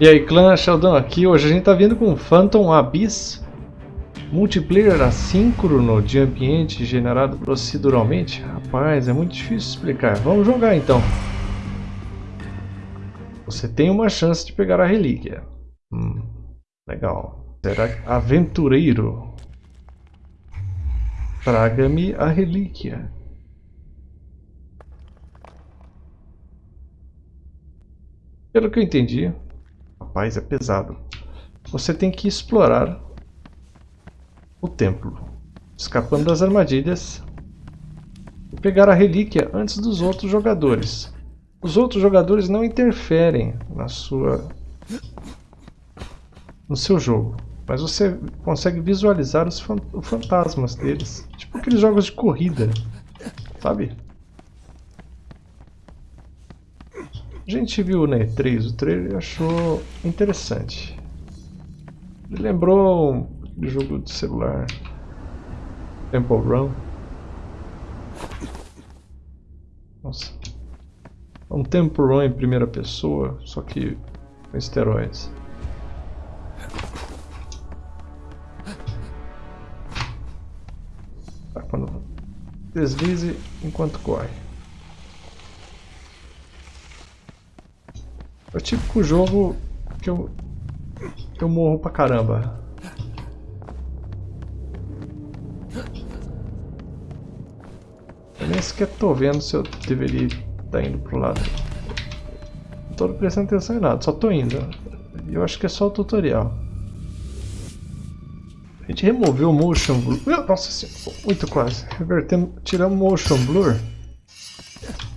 E aí, clã Sheldon aqui. Hoje a gente tá vindo com Phantom Abyss. Multiplayer assíncrono de ambiente generado proceduralmente. Rapaz, é muito difícil explicar. Vamos jogar então. Você tem uma chance de pegar a relíquia. Hum, legal. Será aventureiro? Traga-me a relíquia. Pelo que eu entendi, rapaz, é pesado. Você tem que explorar o templo, escapando das armadilhas e pegar a relíquia antes dos outros jogadores. Os outros jogadores não interferem na sua no seu jogo, mas você consegue visualizar os fantasmas deles, tipo aqueles jogos de corrida, sabe? A gente viu na E3 o trailer e achou interessante. Ele lembrou um jogo de celular Temple Run. Nossa. É um Temple Run em primeira pessoa, só que com esteroides. Tá, quando deslize enquanto corre. É o típico jogo que eu, eu morro pra caramba. Eu nem sequer tô vendo se eu deveria estar tá indo pro lado. Não tô prestando atenção em nada, só tô indo. Eu acho que é só o tutorial. A gente removeu o motion blur. Nossa senhora, muito quase. Revertemos, tiramos o motion blur.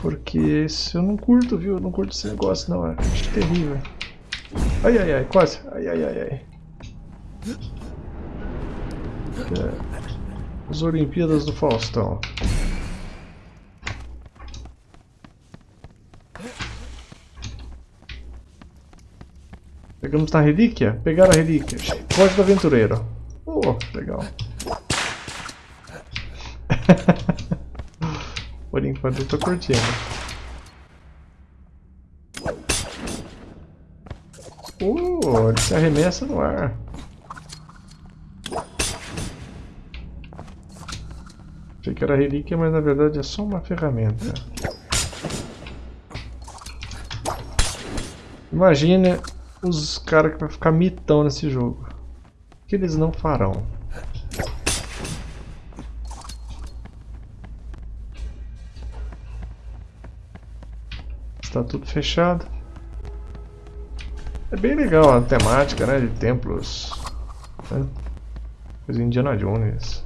Porque isso eu não curto, viu? Eu não curto esse negócio não, é acho terrível. Ai, ai, ai, quase. Ai, ai, ai, ai. É, as Olimpíadas do Faustão. Pegamos na relíquia? Pegar a relíquia. Código aventureiro. Oh, legal. Enquanto eu tô curtindo. Uh, ele se arremessa no ar. Achei que era relíquia, mas na verdade é só uma ferramenta. Imagine os caras que vão ficar mitão nesse jogo. O que eles não farão? Está tudo fechado. É bem legal a temática, né, de templos. Né? Coisa Indiana Jones.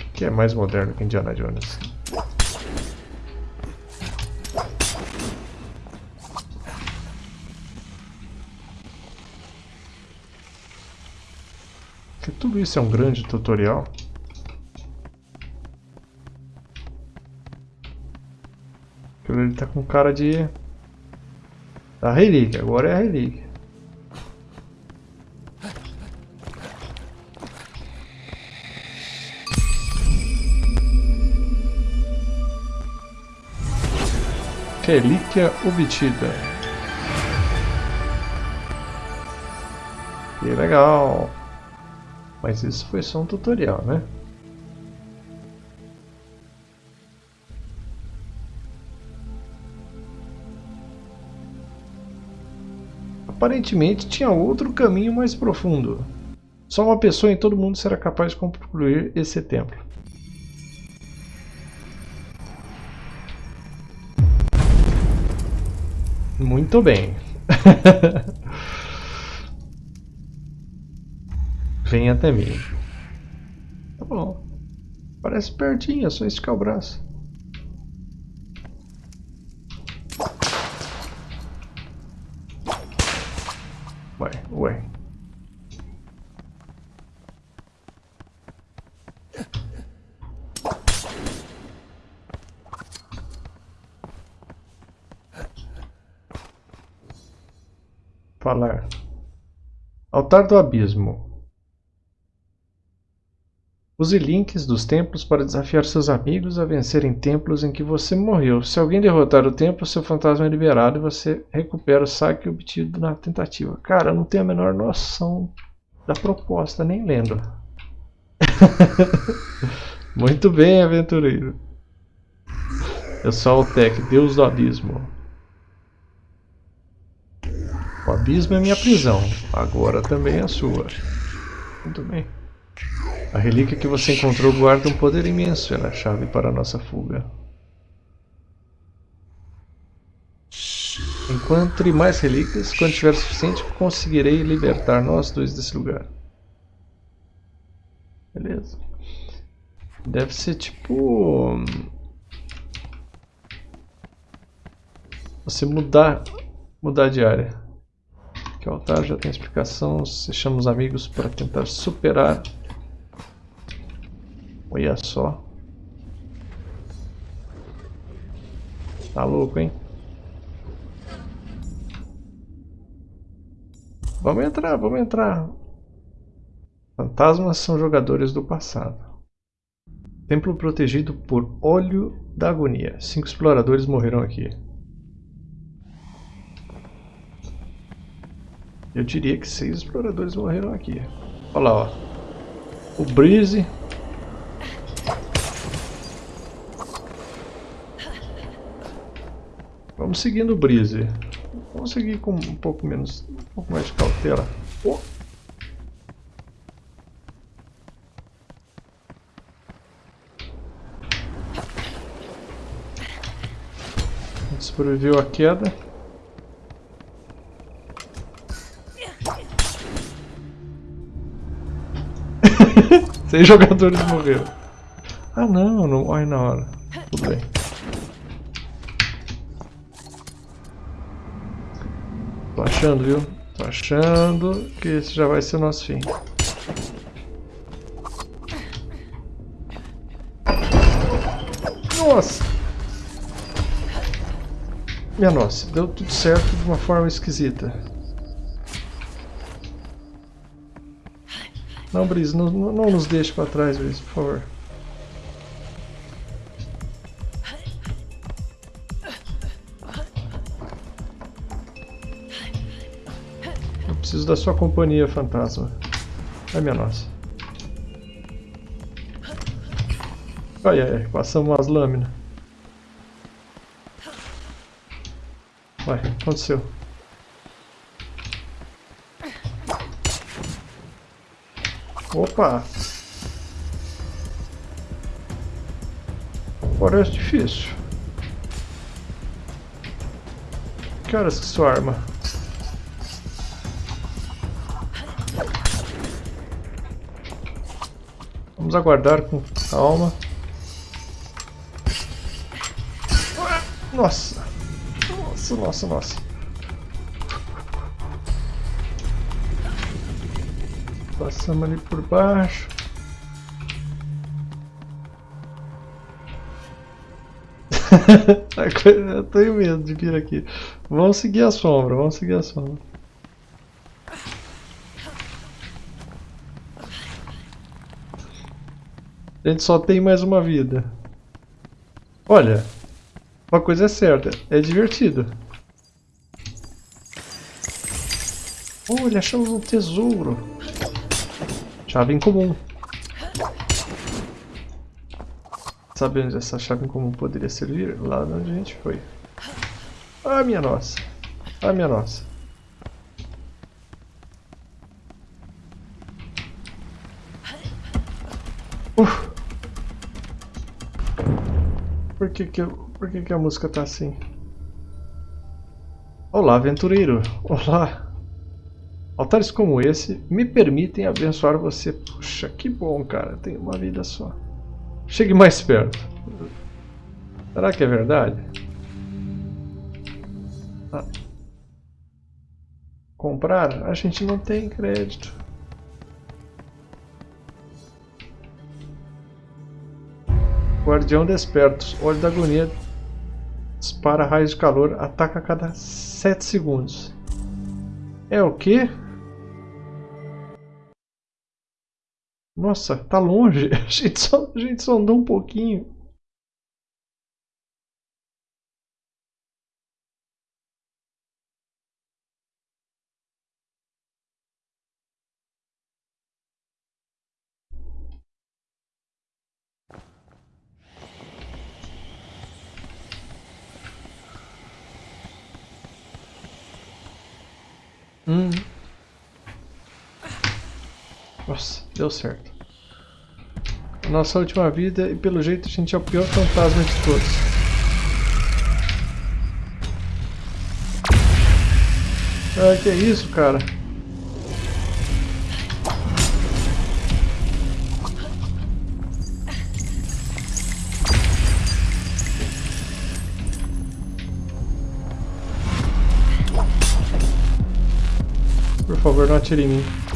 O que é mais moderno que Indiana Jones? Tudo isso é um grande tutorial. Ele tá com cara de... Da relíquia, agora é a relíquia. Relíquia obtida. Que legal. Mas isso foi só um tutorial, né? Aparentemente tinha outro caminho mais profundo. Só uma pessoa em todo mundo será capaz de concluir esse templo. Muito bem. Vem até mim. Tá bom. Parece pertinho, é só esticar o braço. Ué, ué. Falar. Altar do Abismo. Use links dos templos para desafiar seus amigos a vencerem templos em que você morreu. Se alguém derrotar o templo, seu fantasma é liberado e você recupera o saque obtido na tentativa. Cara, eu não tenho a menor noção da proposta, nem lendo. Muito bem, aventureiro. Eu sou o Tech, Deus do Abismo. O abismo é minha prisão, agora também é a sua. Muito bem. A relíquia que você encontrou guarda um poder imenso, é a chave para a nossa fuga. Encontre mais relíquias, quando tiver o suficiente conseguirei libertar nós dois desse lugar. Beleza. Deve ser tipo... Você mudar, mudar de área. Que o altar já tem explicação, você chama os amigos para tentar superar Olha só. Tá louco, hein? Vamos entrar, vamos entrar. Fantasmas são jogadores do passado. Templo protegido por óleo da agonia. Cinco exploradores morreram aqui. Eu diria que seis exploradores morreram aqui. Olha lá, ó. O Breeze Vamos seguindo o Breeze. Vamos seguir com um pouco menos, um pouco mais de cautela. Oh. sobreviveu a queda. Seis jogadores morreram. Ah não, não morre na hora. Tudo bem. Tô achando, viu? Tô achando que esse já vai ser o nosso fim. Nossa! Minha nossa, deu tudo certo de uma forma esquisita. Não, Brice, não, não nos deixe para trás, Brice, por favor. Preciso da sua companhia, fantasma. Ai, minha nossa. Ai, ai, ai. Passamos umas lâminas. Vai, aconteceu. Opa! Parece difícil. Que horas que sua arma? Vamos aguardar com calma. Nossa! Nossa, nossa, nossa. Passamos ali por baixo. Eu tenho medo de vir aqui. Vamos seguir a sombra, vamos seguir a sombra. A gente só tem mais uma vida. Olha, uma coisa é certa, é divertido. Olha, achamos um tesouro. Chave em comum. Sabe onde essa chave em comum poderia servir? Lá onde a gente foi. Ah, minha nossa. Ah, minha nossa. Uf. Por que que, por que que a música tá assim? Olá, aventureiro. Olá. Altares como esse me permitem abençoar você. Puxa, que bom, cara. Tem uma vida só. Chegue mais perto. Será que é verdade? Ah. Comprar? A gente não tem crédito. Guardião despertos. Olho da agonia. Dispara raios de calor. Ataca a cada 7 segundos. É o quê? Nossa, tá longe. A gente só, a gente só andou um pouquinho. Hum. Nossa, deu certo. Nossa última vida e pelo jeito a gente é o pior fantasma de todos. Ah, que é isso, cara? Por favor, não atire em mim.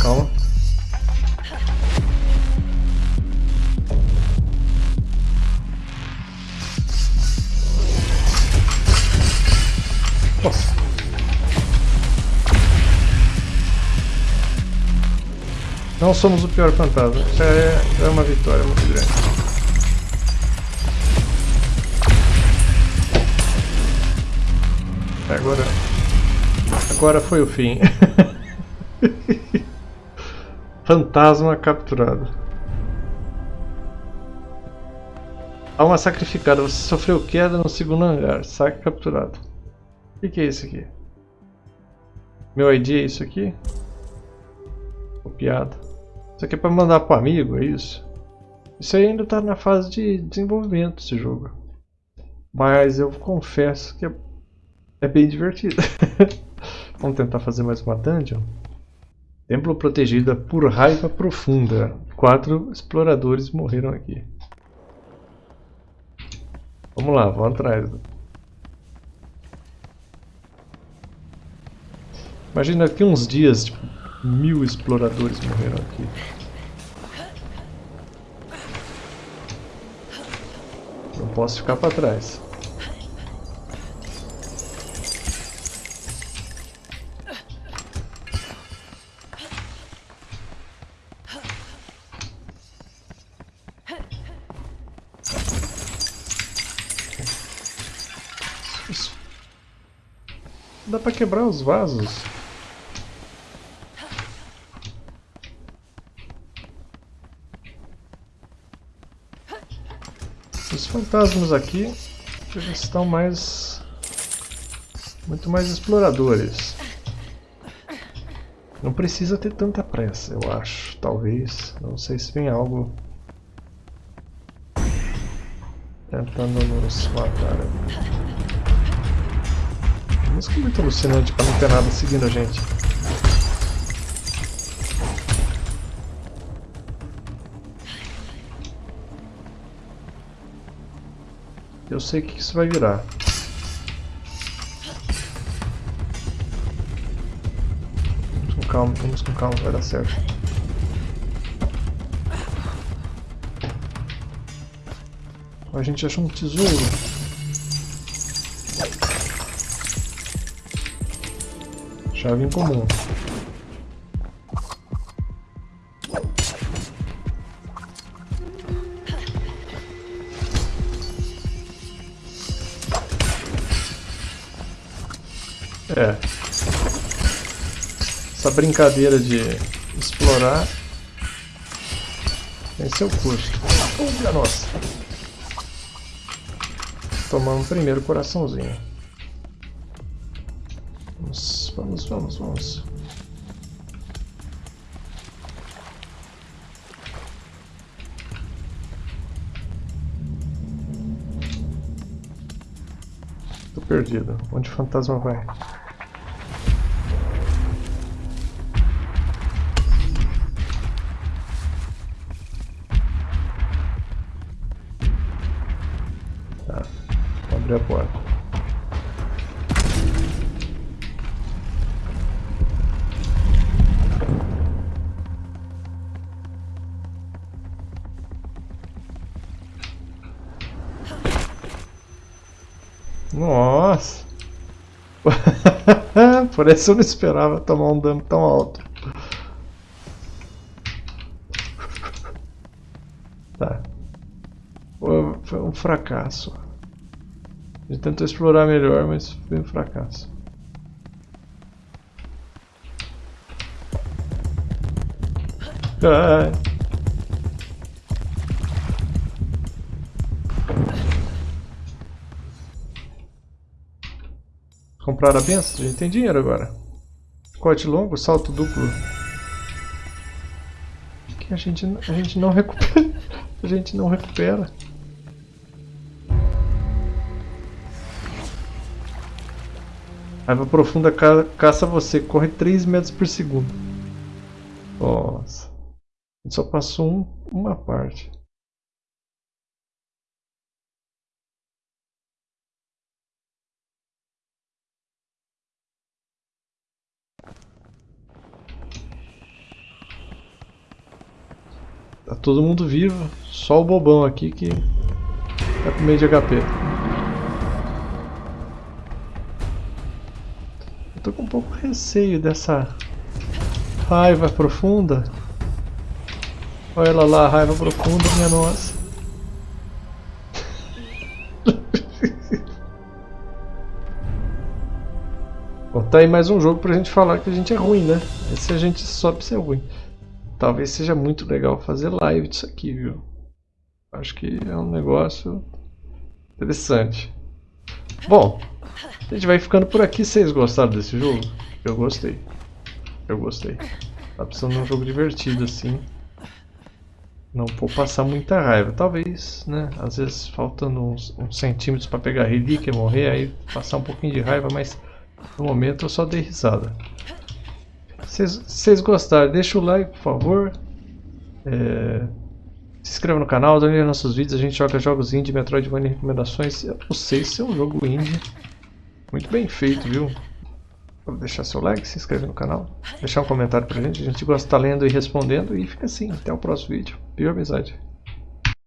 Calma. Não somos o pior fantasma. Isso é, é uma vitória muito grande. Agora... Agora foi o fim. Fantasma capturado. Uma sacrificada. Você sofreu queda no segundo hangar. Saque capturado. O que, que, é isso aqui? Meu ID é isso aqui? Copiado. Isso aqui é para mandar para amigo, é isso? Isso ainda está na fase de desenvolvimento esse jogo. Mas eu confesso que é é bem divertido. Vamos tentar fazer mais uma dungeon. Templo protegida por raiva profunda. Quatro exploradores morreram aqui. Vamos lá, vamos atrás. Imagina que uns dias, tipo, mil exploradores morreram aqui. Não posso ficar para trás. Dá pra quebrar os vasos. Os fantasmas aqui já estão mais... Muito mais exploradores. Não precisa ter tanta pressa, eu acho. Talvez. Não sei se vem algo... Tentando nos matar. Música muito alucinante pra não ter nada seguindo a gente. Eu sei que isso vai virar. Vamos com calma, vamos com calma, vai dar certo. A gente achou um tesouro. Chave em comum. É. Essa brincadeira de explorar tem seu custo. Olha nossa. Tomamos primeiro coraçãozinho. Vamos, vamos, vamos. Tô perdido. Onde o fantasma vai? Por essa eu não esperava tomar um dano tão alto. Tá. Foi um fracasso. Ele tentou explorar melhor, mas foi um fracasso. Ah. Comprar a benção? A gente tem dinheiro agora. Corte longo, salto duplo. Que a gente, a gente não recupera. A gente não recupera. Raiva profunda ca caça você, corre 3 metros por segundo. Nossa. Só passou um, uma parte. Tá todo mundo vivo, só o bobão aqui que tá com meio de HP. Eu tô com um pouco receio dessa raiva profunda. Olha ela lá, raiva profunda, minha nossa. Bom, tá aí mais um jogo pra gente falar que a gente é ruim, né? Esse a gente sobe ser ruim. Talvez seja muito legal fazer live disso aqui, viu? Acho que é um negócio interessante. Bom, a gente vai ficando por aqui. Vocês gostaram desse jogo? Eu gostei. Eu gostei. Tá precisando de um jogo divertido assim. Não vou passar muita raiva. Talvez, né? Às vezes faltando uns, uns centímetros para pegar relíquia e morrer, aí passar um pouquinho de raiva, mas no momento eu só dei risada. Se vocês gostaram, deixa o like, por favor. É, se inscreva no canal, dê nossos vídeos. A gente joga jogos indie, Metroidvania recomendações. Eu não sei se é um jogo indie. Muito bem feito, viu? Deixar seu like, se inscrever no canal, deixar um comentário pra gente. A gente gosta de estar lendo e respondendo. E fica assim, até o próximo vídeo. Viu, amizade?